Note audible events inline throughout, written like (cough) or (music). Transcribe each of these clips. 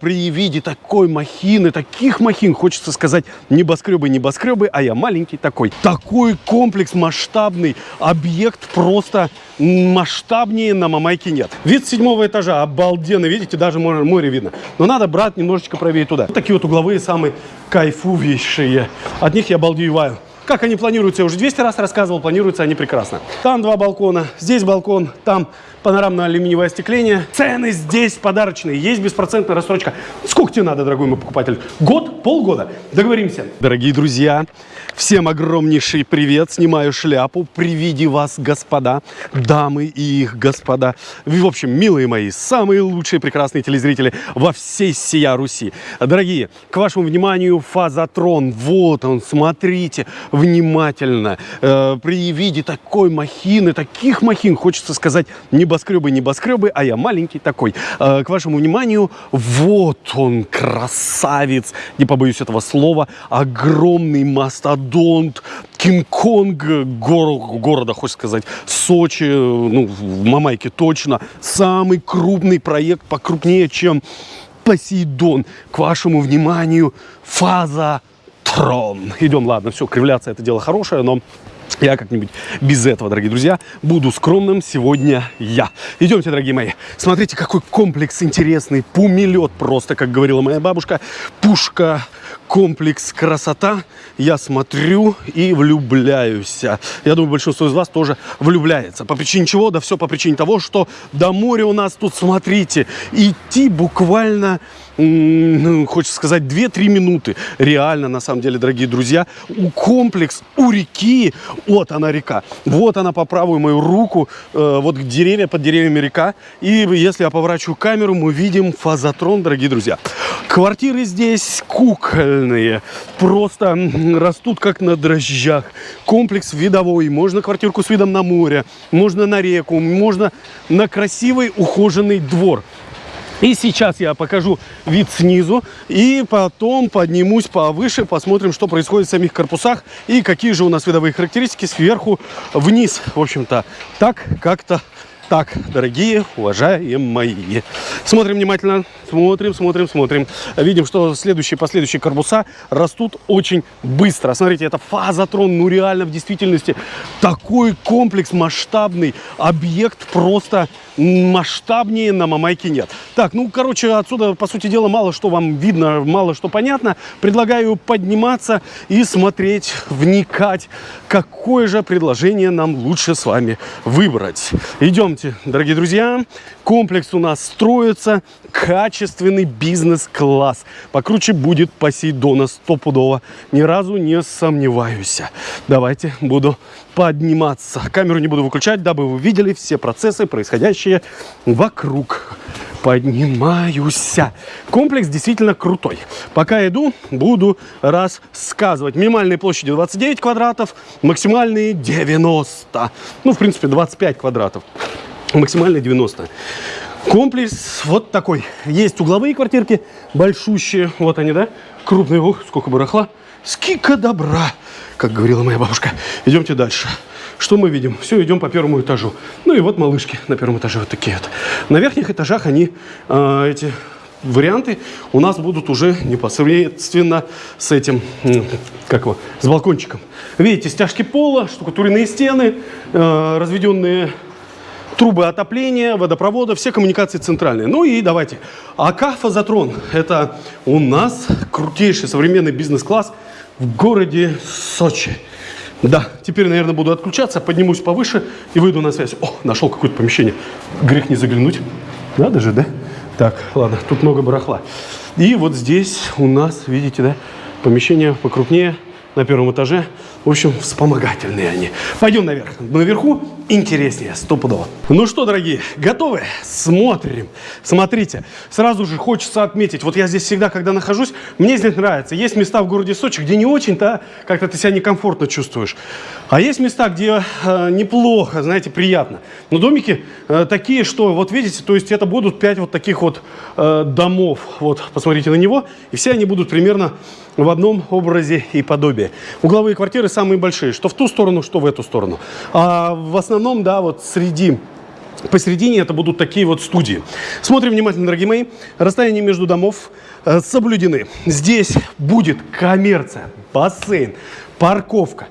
При виде такой махины, таких махин, хочется сказать, небоскребы, небоскребы, а я маленький такой. Такой комплекс масштабный, объект просто масштабнее на Мамайке нет. Вид седьмого этажа обалденный, видите, даже море, видно. Но надо, брат, немножечко правее туда. Вот такие вот угловые самые кайфувейшие. От них я балдееваю. Как они планируются, я уже 200 раз рассказывал, планируются они прекрасно. Там два балкона, здесь балкон, там панорамное алюминиевое остекление. Цены здесь подарочные, есть беспроцентная рассрочка. Сколько тебе надо, дорогой мой покупатель? Год? Полгода? Договоримся. Дорогие друзья, всем огромнейший привет. Снимаю шляпу при виде вас, господа, дамы и их господа. В общем, милые мои, самые лучшие прекрасные телезрители во всей сия Руси. Дорогие, к вашему вниманию фазотрон. Вот он, смотрите внимательно. Э, при виде такой махины, таких махин, хочется сказать, небоскребы, небоскребы, а я маленький такой. Э, к вашему вниманию, вот он, красавец, не побоюсь этого слова, огромный мастодонт, Кинг-Конг гор города, хочется сказать, Сочи, ну, в Мамайке точно, самый крупный проект, покрупнее, чем Посейдон. К вашему вниманию, фаза трон. Идем, ладно, все, кривляться это дело хорошее, но я как-нибудь без этого, дорогие друзья, буду скромным сегодня я. Идемте, дорогие мои. Смотрите, какой комплекс интересный. Пумелет просто, как говорила моя бабушка. Пушка, комплекс, красота. Я смотрю и влюбляюсь. Я думаю, большинство из вас тоже влюбляется. По причине чего? Да все по причине того, что до моря у нас тут, смотрите, идти буквально ну, хочется сказать, 2-3 минуты. Реально, на самом деле, дорогие друзья, у комплекс у реки, вот она река, вот она по правую мою руку, э, вот деревья, под деревьями река. И если я поворачиваю камеру, мы видим фазотрон, дорогие друзья. Квартиры здесь кукольные, просто растут как на дрожжах. Комплекс видовой, можно квартирку с видом на море, можно на реку, можно на красивый ухоженный двор. И сейчас я покажу вид снизу и потом поднимусь повыше, посмотрим, что происходит в самих корпусах и какие же у нас видовые характеристики сверху вниз. В общем-то, так как-то так, дорогие, уважаемые. Смотрим внимательно, смотрим, смотрим, смотрим. Видим, что следующие, последующие корпуса растут очень быстро. Смотрите, это фазотрон, ну реально в действительности такой комплекс масштабный, объект просто масштабнее на Мамайке нет. Так, ну, короче, отсюда, по сути дела, мало что вам видно, мало что понятно. Предлагаю подниматься и смотреть, вникать, какое же предложение нам лучше с вами выбрать. Идемте, дорогие друзья. Комплекс у нас строится, качественный бизнес-класс. Покруче будет Посейдона стопудово. Ни разу не сомневаюсь. Давайте буду подниматься. Камеру не буду выключать, дабы вы видели все процессы, происходящие вокруг. Поднимаюсь. Комплекс действительно крутой. Пока иду, буду рассказывать. Минимальные площади 29 квадратов, максимальные 90. Ну, в принципе, 25 квадратов. Максимальные 90. Комплекс вот такой. Есть угловые квартирки, большущие. Вот они, да? Крупные. Ух, сколько барахла. Скика добра как говорила моя бабушка. Идемте дальше. Что мы видим? Все, идем по первому этажу. Ну и вот малышки на первом этаже вот такие вот. На верхних этажах они, э, эти варианты, у нас будут уже непосредственно с этим, как его, с балкончиком. Видите, стяжки пола, штукатуренные стены, э, разведенные трубы отопления, водопровода, все коммуникации центральные. Ну и давайте. АК «Фазотрон» – это у нас крутейший современный бизнес-класс – в городе Сочи. Да, теперь, наверное, буду отключаться, поднимусь повыше и выйду на связь. О, нашел какое-то помещение. Грех не заглянуть. Надо же, да? Так, ладно, тут много барахла. И вот здесь у нас, видите, да, помещение покрупнее на первом этаже. В общем, вспомогательные они. Пойдем наверх. Наверху интереснее, стопудово. Ну что, дорогие, готовы? Смотрим. Смотрите, сразу же хочется отметить, вот я здесь всегда, когда нахожусь, мне здесь нравится. Есть места в городе Сочи, где не очень-то как-то ты себя некомфортно чувствуешь. А есть места, где э, неплохо, знаете, приятно. Но домики э, такие, что, вот видите, то есть это будут пять вот таких вот э, домов. Вот, посмотрите на него. И все они будут примерно в одном образе и подобии. Угловые квартиры самые большие, что в ту сторону, что в эту сторону. А в основном, да, вот среди Посередине это будут такие вот студии. Смотрим внимательно, дорогие мои. Расстояние между домов э, соблюдены. Здесь будет коммерция, бассейн, парковка.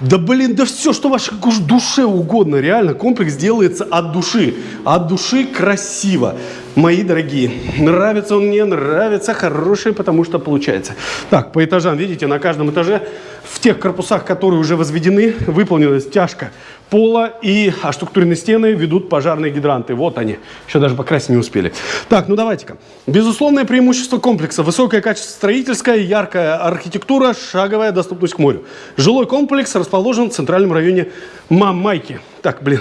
Да блин, да все, что вашей душе угодно. Реально, комплекс делается от души. От души красиво. Мои дорогие, нравится он мне, нравится, хороший, потому что получается. Так, по этажам, видите, на каждом этаже в тех корпусах, которые уже возведены, выполнена стяжка пола и оштукатуренные стены ведут пожарные гидранты. Вот они. Еще даже покрасить не успели. Так, ну давайте-ка. Безусловное преимущество комплекса. Высокое качество строительское, яркая архитектура, шаговая доступность к морю. Жилой комплекс расположен в центральном районе Мамайки. Так, блин,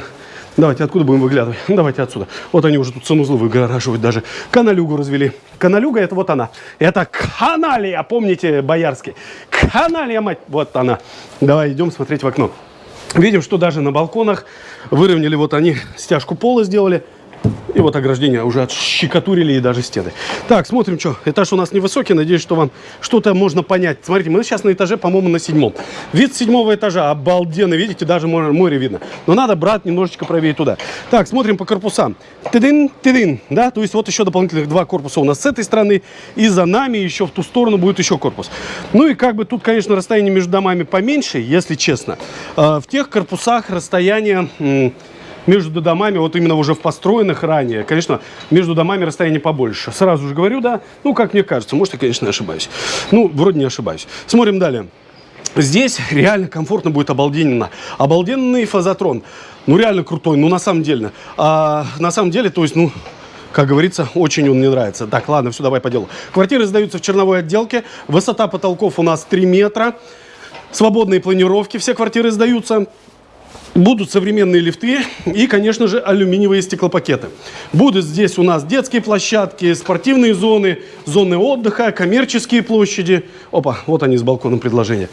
Давайте, откуда будем выглядывать? (laughs) Давайте отсюда. Вот они уже тут санузлы выгораживают даже. Каналюгу развели. Каналюга это вот она. Это каналия, помните, боярский. Каналия, мать, вот она. Давай идем смотреть в окно. Видим, что даже на балконах выровняли, вот они стяжку пола сделали. И вот ограждение уже отщекотурили и даже стены. Так, смотрим, что. Этаж у нас невысокий. Надеюсь, что вам что-то можно понять. Смотрите, мы сейчас на этаже, по-моему, на седьмом. Вид седьмого этажа обалденный. Видите, даже море, море видно. Но надо брать немножечко правее туда. Так, смотрим по корпусам. Тыдын, тыдын. Да, то есть вот еще дополнительных два корпуса у нас с этой стороны. И за нами еще в ту сторону будет еще корпус. Ну и как бы тут, конечно, расстояние между домами поменьше, если честно. А, в тех корпусах расстояние между домами, вот именно уже в построенных ранее, конечно, между домами расстояние побольше. Сразу же говорю, да, ну, как мне кажется, может, я, конечно, ошибаюсь. Ну, вроде не ошибаюсь. Смотрим далее. Здесь реально комфортно будет обалденно. Обалденный фазотрон. Ну, реально крутой, ну, на самом деле. А, на самом деле, то есть, ну, как говорится, очень он мне нравится. Так, ладно, все, давай по делу. Квартиры сдаются в черновой отделке. Высота потолков у нас 3 метра. Свободные планировки, все квартиры сдаются. Будут современные лифты и, конечно же, алюминиевые стеклопакеты. Будут здесь у нас детские площадки, спортивные зоны, зоны отдыха, коммерческие площади. Опа, вот они с балконом предложения.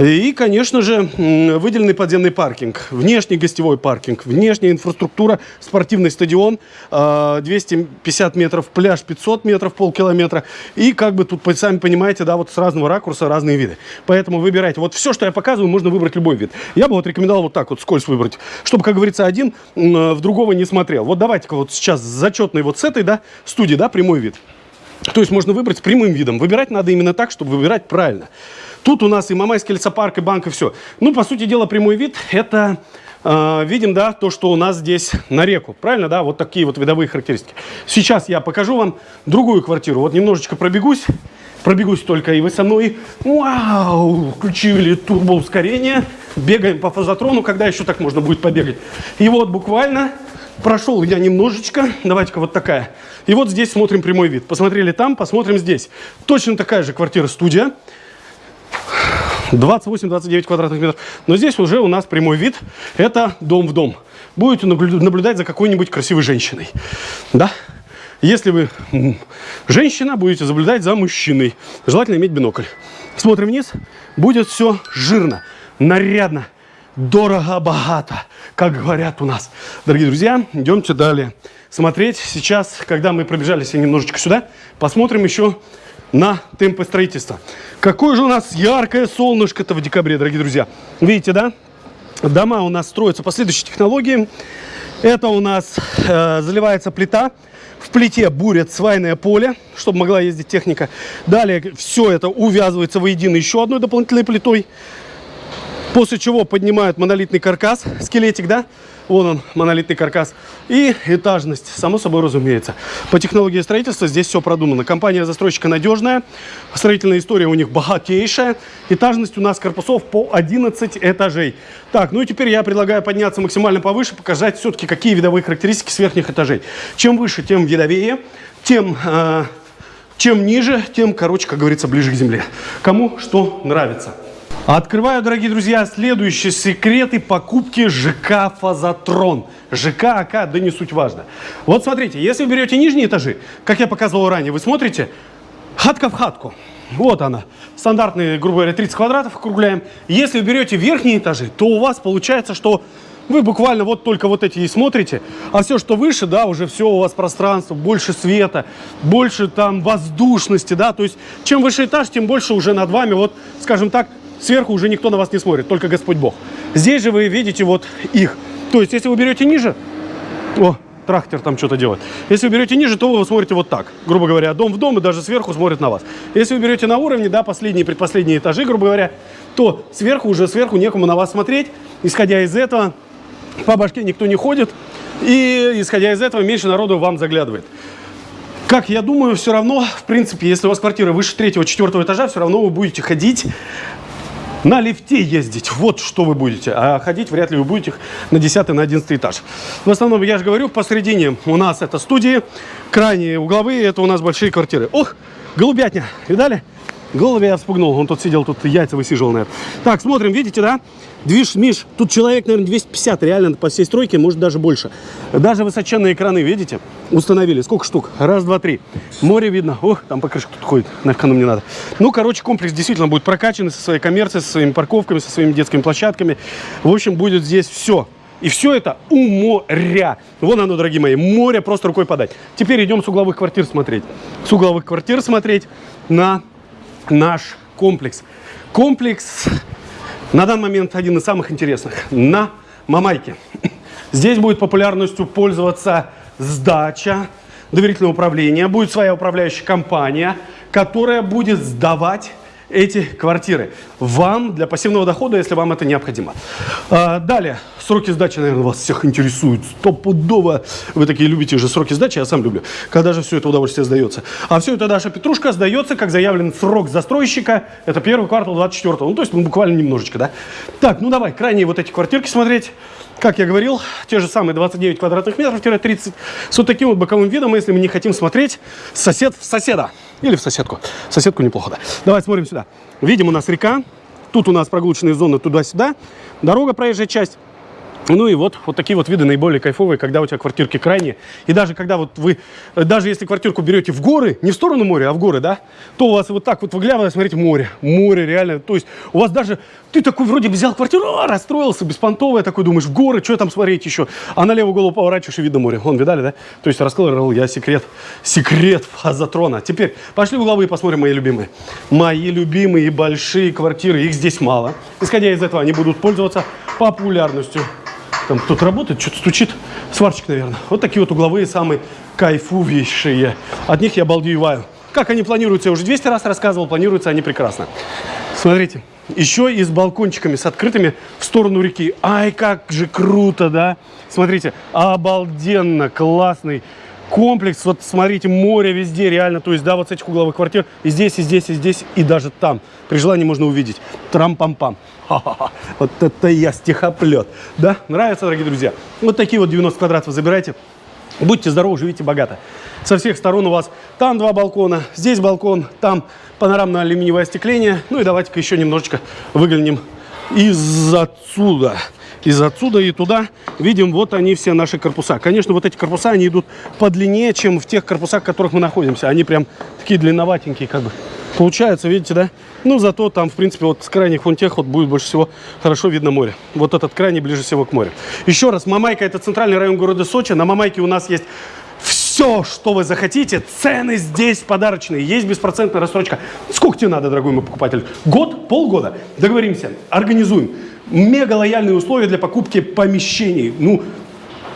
И, конечно же, выделенный подземный паркинг, внешний гостевой паркинг, внешняя инфраструктура, спортивный стадион, 250 а, метров, пляж 500 метров, полкилометра. И как бы тут, сами понимаете, да, вот с разного ракурса разные виды. Поэтому выбирайте. Вот все, что я показываю, можно выбрать любой вид. Я бы вот рекомендовал вот так вот скользь выбрать, чтобы, как говорится, один в другого не смотрел. Вот давайте-ка вот сейчас зачетный вот с этой, да, студии, да, прямой вид. То есть можно выбрать прямым видом. Выбирать надо именно так, чтобы выбирать правильно. Тут у нас и Мамайский лесопарк, и банк, и все. Ну, по сути дела, прямой вид – это э, видим, да, то, что у нас здесь на реку. Правильно, да? Вот такие вот видовые характеристики. Сейчас я покажу вам другую квартиру. Вот немножечко пробегусь. Пробегусь только, и вы со мной. Вау! Включили турбоускорение. Бегаем по фазотрону. Когда еще так можно будет побегать? И вот буквально прошел я немножечко. Давайте-ка вот такая. И вот здесь смотрим прямой вид. Посмотрели там, посмотрим здесь. Точно такая же квартира-студия. 28-29 квадратных метров. Но здесь уже у нас прямой вид. Это дом в дом. Будете наблюдать за какой-нибудь красивой женщиной. Да? Если вы женщина, будете наблюдать за мужчиной. Желательно иметь бинокль. Смотрим вниз. Будет все жирно, нарядно, дорого-богато, как говорят у нас. Дорогие друзья, идемте далее. Смотреть сейчас, когда мы пробежались немножечко сюда, посмотрим еще на темпы строительства. Какое же у нас яркое солнышко-то в декабре, дорогие друзья. Видите, да? Дома у нас строятся по следующей технологии. Это у нас э, заливается плита. В плите бурят свайное поле, чтобы могла ездить техника. Далее все это увязывается воедино еще одной дополнительной плитой. После чего поднимают монолитный каркас, скелетик, да? Вон он, монолитный каркас. И этажность, само собой разумеется. По технологии строительства здесь все продумано. Компания-застройщика надежная, строительная история у них богатейшая. Этажность у нас корпусов по 11 этажей. Так, ну и теперь я предлагаю подняться максимально повыше, показать все-таки, какие видовые характеристики с верхних этажей. Чем выше, тем видовее, тем... Э, чем ниже, тем, короче, как говорится, ближе к земле. Кому что нравится. Открываю, дорогие друзья, следующие секреты покупки ЖК «Фазотрон». ЖК, АК, да не суть важно. Вот смотрите, если вы берете нижние этажи, как я показывал ранее, вы смотрите, хатка в хатку. Вот она. Стандартные, грубо говоря, 30 квадратов округляем. Если вы берете верхние этажи, то у вас получается, что вы буквально вот только вот эти и смотрите, а все, что выше, да, уже все у вас пространство, больше света, больше там воздушности, да, то есть чем выше этаж, тем больше уже над вами, вот, скажем так, Сверху уже никто на вас не смотрит, только Господь Бог. Здесь же вы видите вот их. То есть, если вы берете ниже, О, трактор там что-то делает. Если вы берете ниже, то вы смотрите вот так. Грубо говоря, дом в дом и даже сверху смотрит на вас. Если вы берете на уровне, да, последние предпоследние этажи, грубо говоря, то сверху уже сверху некому на вас смотреть. Исходя из этого, по башке никто не ходит. И исходя из этого, меньше народу вам заглядывает. Как я думаю, все равно, в принципе, если у вас квартира выше третьего, четвертого этажа, все равно вы будете ходить на лифте ездить. Вот что вы будете. А ходить вряд ли вы будете на 10 на 11 этаж. В основном, я же говорю, посередине у нас это студии, крайние угловые, это у нас большие квартиры. Ох, голубятня, видали? Голове я вспугнул, он тут сидел, тут яйца высиживал, наверное. Так, смотрим, видите, да? Движ, Миш, тут человек, наверное, 250, реально, по всей стройке, может, даже больше. Даже высоченные экраны, видите, установили. Сколько штук? Раз, два, три. Море видно. Ох, там покрышка тут ходит, нафиг оно мне надо. Ну, короче, комплекс действительно будет прокачанный со своей коммерцией, со своими парковками, со своими детскими площадками. В общем, будет здесь все. И все это у моря. Вон оно, дорогие мои, море просто рукой подать. Теперь идем с угловых квартир смотреть. С угловых квартир смотреть на наш комплекс. Комплекс на данный момент один из самых интересных. На Мамайке. Здесь будет популярностью пользоваться сдача, доверительное управление. Будет своя управляющая компания, которая будет сдавать эти квартиры вам для пассивного дохода, если вам это необходимо. А, далее, сроки сдачи, наверное, вас всех интересуют. Стопудово вы такие любите же сроки сдачи, я сам люблю. Когда же все это удовольствие сдается? А все это Даша Петрушка сдается, как заявлен срок застройщика. Это первый квартал 24 -го. Ну, то есть ну, буквально немножечко, да? Так, ну давай, крайние вот эти квартирки смотреть. Как я говорил, те же самые 29 квадратных метров-30 с вот таким вот боковым видом, если мы не хотим смотреть сосед в соседа. Или в соседку. Соседку неплохо, да. Давай смотрим сюда. Видим, у нас река. Тут у нас прогулочные зоны туда-сюда. Дорога, проезжая часть. Ну и вот, вот такие вот виды наиболее кайфовые, когда у тебя квартирки крайние. И даже когда вот вы, даже если квартирку берете в горы, не в сторону моря, а в горы, да, то у вас вот так вот выглядывает, смотрите, море. Море реально, то есть у вас даже, ты такой вроде взял квартиру, а, расстроился, беспонтовый, такой думаешь, в горы, что там смотреть еще? А на левую голову поворачиваешь и видно море. Вон, видали, да? То есть раскрыл я секрет, секрет (laughs) фазотрона. Теперь пошли в и посмотрим мои любимые. Мои любимые большие квартиры, их здесь мало. Исходя из этого, они будут пользоваться популярностью. Там кто-то работает, что-то стучит. Сварщик, наверное. Вот такие вот угловые самые кайфувейшие. От них я балдееваю. Как они планируются, я уже 200 раз рассказывал, планируются они прекрасно. Смотрите, еще и с балкончиками, с открытыми в сторону реки. Ай, как же круто, да? Смотрите, обалденно, классный комплекс. Вот смотрите, море везде реально. То есть, да, вот с этих угловых квартир и здесь, и здесь, и здесь, и даже там. При желании можно увидеть. Трам-пам-пам. Вот это я стихоплет. Да? Нравится, дорогие друзья? Вот такие вот 90 квадратов забирайте. Будьте здоровы, живите богато. Со всех сторон у вас там два балкона, здесь балкон, там панорамное алюминиевое остекление. Ну и давайте-ка еще немножечко выглянем из отсюда из отсюда и туда видим вот они все наши корпуса. Конечно, вот эти корпуса, они идут подлиннее, чем в тех корпусах, в которых мы находимся. Они прям такие длинноватенькие как бы. Получается, видите, да? Ну, зато там, в принципе, вот с крайних вон тех вот будет больше всего хорошо видно море. Вот этот крайний ближе всего к морю. Еще раз, Мамайка – это центральный район города Сочи. На Мамайке у нас есть все, что вы захотите. Цены здесь подарочные. Есть беспроцентная рассрочка. Сколько тебе надо, дорогой мой покупатель? Год? Полгода? Договоримся. Организуем мега лояльные условия для покупки помещений. Ну,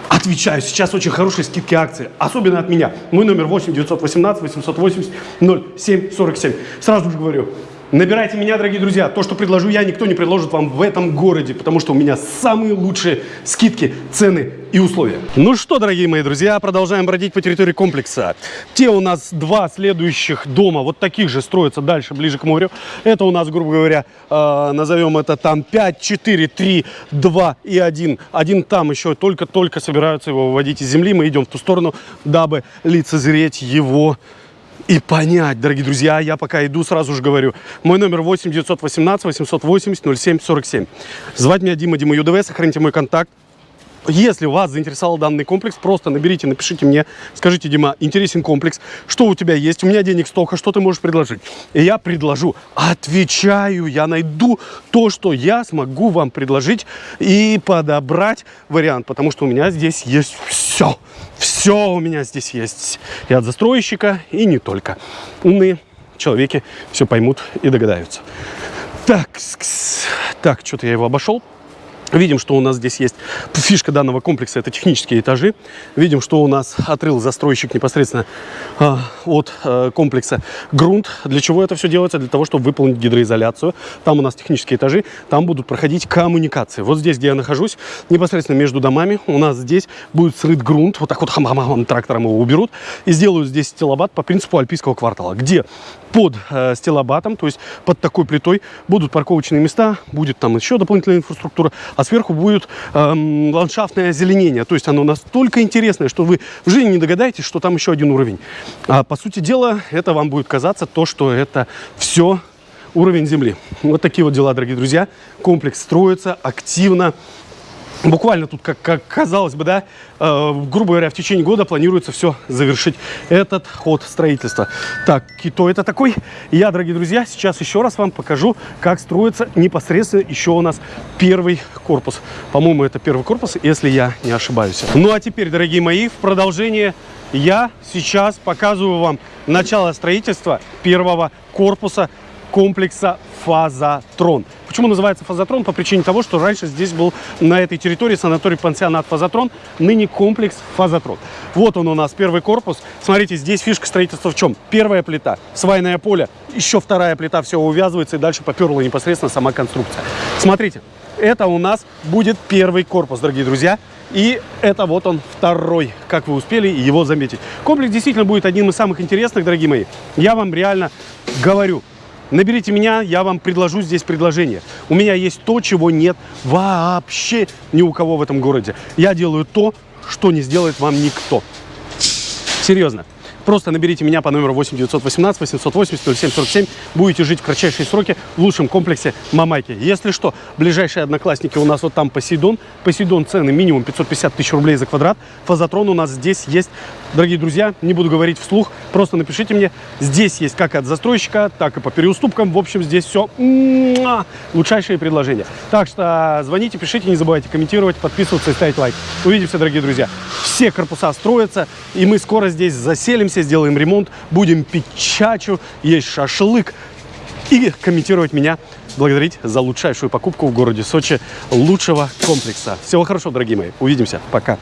отвечаю, сейчас очень хорошие скидки акции, особенно от меня. Мой номер 8 918 880 07 47. Сразу же говорю, Набирайте меня, дорогие друзья. То, что предложу я, никто не предложит вам в этом городе, потому что у меня самые лучшие скидки, цены и условия. Ну что, дорогие мои друзья, продолжаем бродить по территории комплекса. Те у нас два следующих дома, вот таких же, строятся дальше, ближе к морю. Это у нас, грубо говоря, э, назовем это там 5, 4, 3, 2 и 1. Один там еще только-только собираются его выводить из земли. Мы идем в ту сторону, дабы лицезреть его и понять, дорогие друзья, я пока иду, сразу же говорю. Мой номер 8 918 880 07 47. Звать меня Дима, Дима ЮДВ, сохраните мой контакт. Если вас заинтересовал данный комплекс, просто наберите, напишите мне, скажите, Дима, интересен комплекс, что у тебя есть, у меня денег столько, что ты можешь предложить? И я предложу, отвечаю, я найду то, что я смогу вам предложить и подобрать вариант, потому что у меня здесь есть все, все у меня здесь есть, и от застройщика, и не только. Умные человеки все поймут и догадаются. Так, так, что-то я его обошел. Видим, что у нас здесь есть фишка данного комплекса, это технические этажи. Видим, что у нас отрыл застройщик непосредственно э, от э, комплекса грунт. Для чего это все делается? Для того, чтобы выполнить гидроизоляцию. Там у нас технические этажи, там будут проходить коммуникации. Вот здесь, где я нахожусь, непосредственно между домами, у нас здесь будет срыт грунт. Вот так вот хам-хам-хам трактором его уберут. И сделают здесь стилобат по принципу альпийского квартала, где под э, стилобатом, то есть под такой плитой, будут парковочные места, будет там еще дополнительная инфраструктура, а сверху будет эм, ландшафтное озеленение. То есть оно настолько интересное, что вы в жизни не догадаетесь, что там еще один уровень. А по сути дела, это вам будет казаться то, что это все уровень земли. Вот такие вот дела, дорогие друзья. Комплекс строится активно. Буквально тут, как, как казалось бы, да, э, грубо говоря, в течение года планируется все завершить этот ход строительства. Так, кто это такой? Я, дорогие друзья, сейчас еще раз вам покажу, как строится непосредственно еще у нас первый корпус. По-моему, это первый корпус, если я не ошибаюсь. Ну, а теперь, дорогие мои, в продолжение я сейчас показываю вам начало строительства первого корпуса комплекса Фазатрон. Почему называется Фазатрон? По причине того, что раньше здесь был на этой территории санаторий-пансионат Фазатрон, ныне комплекс Фазатрон. Вот он у нас, первый корпус. Смотрите, здесь фишка строительства в чем? Первая плита, свайное поле, еще вторая плита, все увязывается, и дальше поперла непосредственно сама конструкция. Смотрите, это у нас будет первый корпус, дорогие друзья. И это вот он второй, как вы успели его заметить. Комплекс действительно будет одним из самых интересных, дорогие мои. Я вам реально говорю, Наберите меня, я вам предложу здесь предложение. У меня есть то, чего нет вообще ни у кого в этом городе. Я делаю то, что не сделает вам никто. Серьезно. Просто наберите меня по номеру 8 918 880 0747. Будете жить в кратчайшие сроки в лучшем комплексе Мамайки. Если что, ближайшие одноклассники у нас вот там Посейдон. Посейдон цены минимум 550 тысяч рублей за квадрат. Фазотрон у нас здесь есть. Дорогие друзья, не буду говорить вслух, просто напишите мне. Здесь есть как от застройщика, так и по переуступкам. В общем, здесь все лучшайшие предложения. Так что звоните, пишите, не забывайте комментировать, подписываться и ставить лайк. Увидимся, дорогие друзья. Все корпуса строятся, и мы скоро здесь заселимся, сделаем ремонт, будем пить чачу, есть шашлык и комментировать меня, благодарить за лучшайшую покупку в городе Сочи лучшего комплекса. Всего хорошего, дорогие мои. Увидимся. Пока.